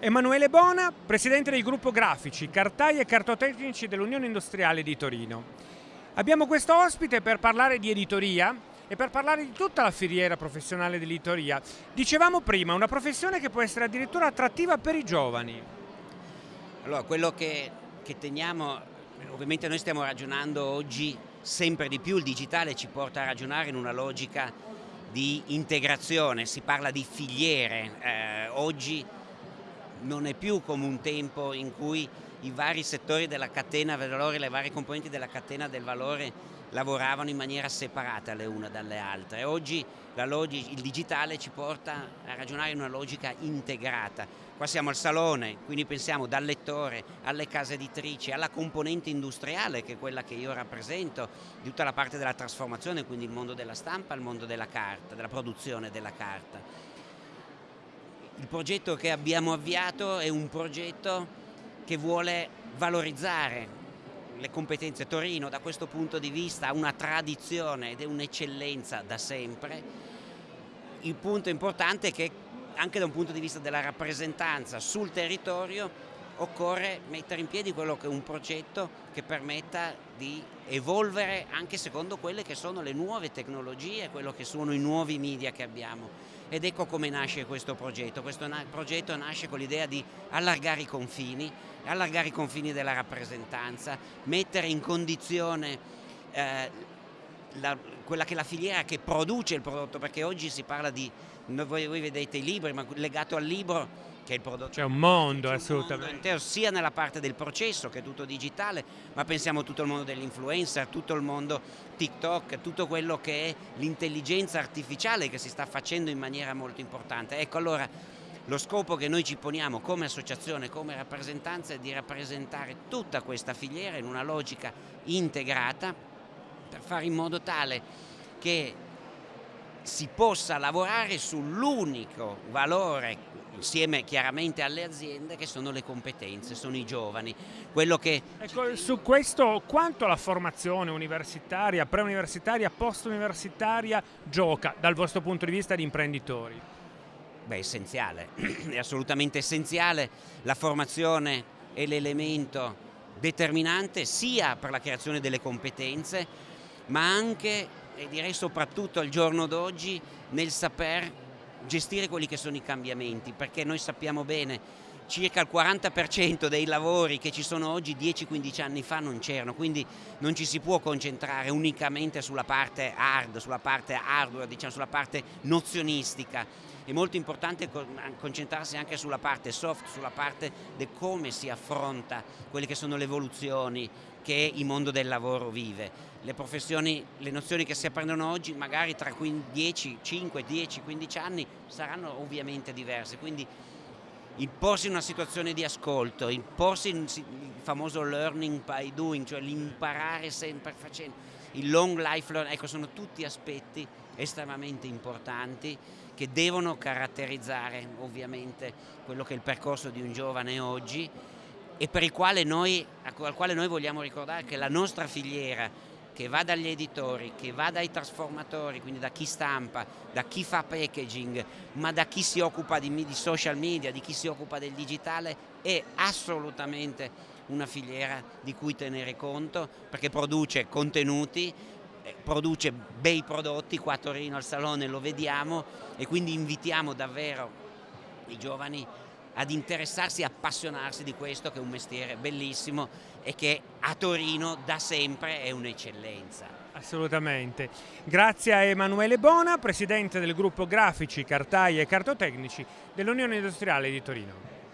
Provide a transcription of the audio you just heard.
Emanuele Bona, presidente del gruppo grafici, cartai e cartotecnici dell'Unione Industriale di Torino. Abbiamo questo ospite per parlare di editoria e per parlare di tutta la filiera professionale dell'editoria. Dicevamo prima, una professione che può essere addirittura attrattiva per i giovani. Allora, quello che, che teniamo, ovviamente noi stiamo ragionando oggi sempre di più, il digitale ci porta a ragionare in una logica di integrazione, si parla di filiere, eh, oggi non è più come un tempo in cui i vari settori della catena del valore, le varie componenti della catena del valore lavoravano in maniera separata le une dalle altre. Oggi il digitale ci porta a ragionare in una logica integrata. Qua siamo al salone, quindi pensiamo dal lettore alle case editrici, alla componente industriale che è quella che io rappresento, di tutta la parte della trasformazione, quindi il mondo della stampa, il mondo della carta, della produzione della carta. Il progetto che abbiamo avviato è un progetto che vuole valorizzare le competenze. Torino da questo punto di vista ha una tradizione ed è un'eccellenza da sempre. Il punto importante è che anche da un punto di vista della rappresentanza sul territorio occorre mettere in piedi quello che è un progetto che permetta di evolvere anche secondo quelle che sono le nuove tecnologie, quello che sono i nuovi media che abbiamo ed ecco come nasce questo progetto. Questo na progetto nasce con l'idea di allargare i confini, allargare i confini della rappresentanza, mettere in condizione eh, la, quella che è la filiera che produce il prodotto, perché oggi si parla di, voi, voi vedete i libri, ma legato al libro che è il prodotto. C'è un mondo, assolutamente. Mondo sia nella parte del processo, che è tutto digitale, ma pensiamo a tutto il mondo dell'influencer, tutto il mondo TikTok, tutto quello che è l'intelligenza artificiale che si sta facendo in maniera molto importante. Ecco, allora lo scopo che noi ci poniamo come associazione, come rappresentanza è di rappresentare tutta questa filiera in una logica integrata per fare in modo tale che si possa lavorare sull'unico valore insieme chiaramente alle aziende che sono le competenze, sono i giovani. Che... Ecco, su questo quanto la formazione universitaria, preuniversitaria, post-universitaria gioca dal vostro punto di vista di imprenditori? Beh, è essenziale, è assolutamente essenziale. La formazione è l'elemento determinante sia per la creazione delle competenze, ma anche, e direi soprattutto al giorno d'oggi, nel saper gestire quelli che sono i cambiamenti, perché noi sappiamo bene circa il 40% dei lavori che ci sono oggi 10-15 anni fa non c'erano, quindi non ci si può concentrare unicamente sulla parte hard, sulla parte hardware, diciamo sulla parte nozionistica. È molto importante concentrarsi anche sulla parte soft, sulla parte di come si affronta quelle che sono le evoluzioni che il mondo del lavoro vive. Le professioni, le nozioni che si apprendono oggi magari tra 10, 5, 10, 15 anni saranno ovviamente diverse, quindi il porsi in una situazione di ascolto, il porsi in il famoso learning by doing, cioè l'imparare sempre facendo, il long life learning, ecco sono tutti aspetti estremamente importanti che devono caratterizzare ovviamente quello che è il percorso di un giovane oggi e per il quale noi, al quale noi vogliamo ricordare che la nostra filiera che va dagli editori, che va dai trasformatori, quindi da chi stampa, da chi fa packaging, ma da chi si occupa di, di social media, di chi si occupa del digitale, è assolutamente una filiera di cui tenere conto perché produce contenuti, eh, produce bei prodotti, qua a Torino al Salone lo vediamo e quindi invitiamo davvero i giovani ad interessarsi e appassionarsi di questo che è un mestiere bellissimo e che a Torino da sempre è un'eccellenza. Assolutamente. Grazie a Emanuele Bona, presidente del gruppo grafici, cartai e cartotecnici dell'Unione Industriale di Torino.